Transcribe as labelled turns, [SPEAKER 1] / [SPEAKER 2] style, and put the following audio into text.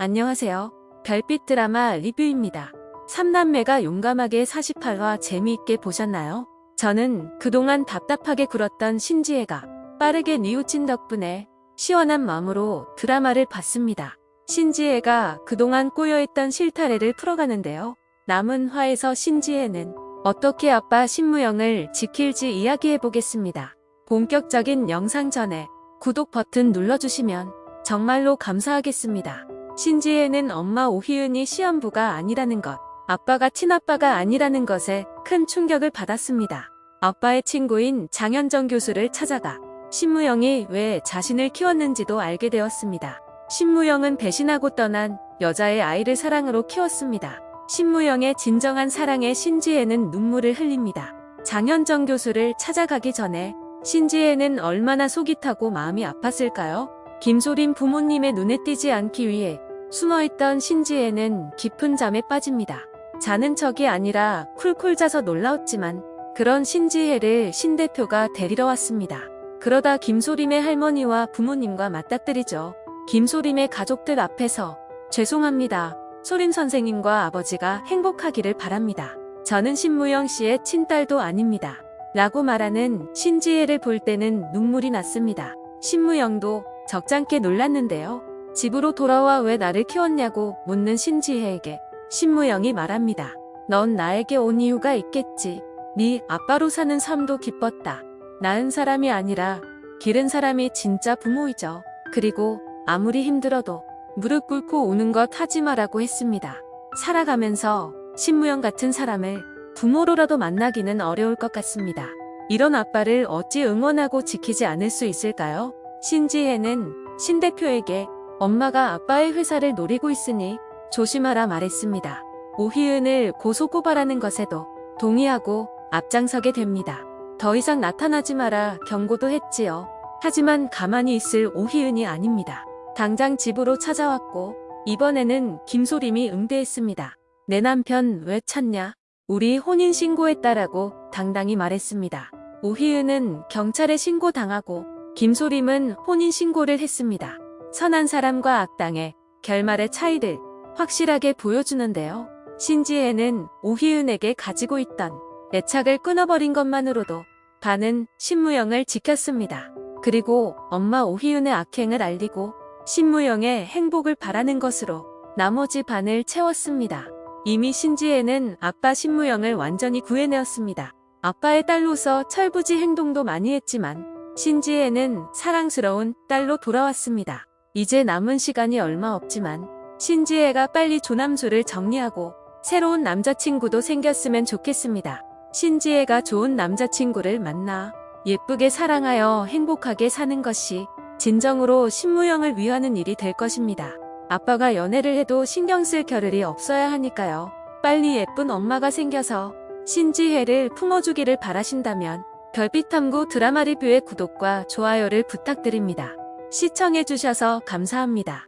[SPEAKER 1] 안녕하세요. 별빛 드라마 리뷰입니다. 3남매가 용감하게 48화 재미있게 보셨나요? 저는 그동안 답답하게 굴었던 신지혜가 빠르게 뉘우친 덕분에 시원한 마음으로 드라마를 봤습니다. 신지혜가 그동안 꼬여있던 실타래를 풀어가는데요. 남은 화에서 신지혜는 어떻게 아빠 신무영을 지킬지 이야기해보겠습니다. 본격적인 영상 전에 구독 버튼 눌러주시면 정말로 감사하겠습니다. 신지혜는 엄마 오희은이 시험부가 아니라는 것, 아빠가 친아빠가 아니라는 것에 큰 충격을 받았습니다. 아빠의 친구인 장현정 교수를 찾아가 신무영이 왜 자신을 키웠는지도 알게 되었습니다. 신무영은 배신하고 떠난 여자의 아이를 사랑으로 키웠습니다. 신무영의 진정한 사랑에 신지혜는 눈물을 흘립니다. 장현정 교수를 찾아가기 전에 신지혜는 얼마나 속이 타고 마음이 아팠을까요? 김소림 부모님의 눈에 띄지 않기 위해 숨어있던 신지혜는 깊은 잠에 빠집니다. 자는 척이 아니라 쿨쿨 자서 놀라웠지만 그런 신지혜를 신 대표가 데리러 왔습니다. 그러다 김소림의 할머니와 부모님과 맞닥뜨리죠. 김소림의 가족들 앞에서 죄송합니다. 소림 선생님과 아버지가 행복하기를 바랍니다. 저는 신무영 씨의 친딸도 아닙니다. 라고 말하는 신지혜를 볼 때는 눈물이 났습니다. 신무영도 적잖게 놀랐는데요. 집으로 돌아와 왜 나를 키웠냐고 묻는 신지혜에게 신무영이 말합니다. 넌 나에게 온 이유가 있겠지. 네 아빠로 사는 삶도 기뻤다. 낳은 사람이 아니라 기른 사람이 진짜 부모이죠. 그리고 아무리 힘들어도 무릎 꿇고 우는 것 하지 마라고 했습니다. 살아가면서 신무영 같은 사람을 부모로라도 만나기는 어려울 것 같습니다. 이런 아빠를 어찌 응원하고 지키지 않을 수 있을까요? 신지혜는 신 대표에게 엄마가 아빠의 회사를 노리고 있으니 조심하라 말했습니다. 오희은을 고소고발하는 것에도 동의하고 앞장서게 됩니다. 더 이상 나타나지 마라 경고도 했지요. 하지만 가만히 있을 오희은이 아닙니다. 당장 집으로 찾아왔고 이번에는 김소림이 응대했습니다. 내 남편 왜 찾냐? 우리 혼인신고했다라고 당당히 말했습니다. 오희은은 경찰에 신고당하고 김소림은 혼인신고를 했습니다. 선한 사람과 악당의 결말의 차이를 확실하게 보여주는데요. 신지혜는 오희은에게 가지고 있던 애착을 끊어버린 것만으로도 반은 신무영을 지켰습니다. 그리고 엄마 오희은의 악행을 알리고 신무영의 행복을 바라는 것으로 나머지 반을 채웠습니다. 이미 신지혜는 아빠 신무영을 완전히 구해내었습니다. 아빠의 딸로서 철부지 행동도 많이 했지만 신지혜는 사랑스러운 딸로 돌아왔습니다. 이제 남은 시간이 얼마 없지만 신지혜가 빨리 조남수를 정리하고 새로운 남자친구도 생겼으면 좋겠습니다. 신지혜가 좋은 남자친구를 만나 예쁘게 사랑하여 행복하게 사는 것이 진정으로 신무영을 위하는 일이 될 것입니다. 아빠가 연애를 해도 신경 쓸 겨를이 없어야 하니까요. 빨리 예쁜 엄마가 생겨서 신지혜를 품어주기를 바라신다면 별빛탐구 드라마 리뷰의 구독과 좋아요를 부탁드립니다. 시청해주셔서 감사합니다.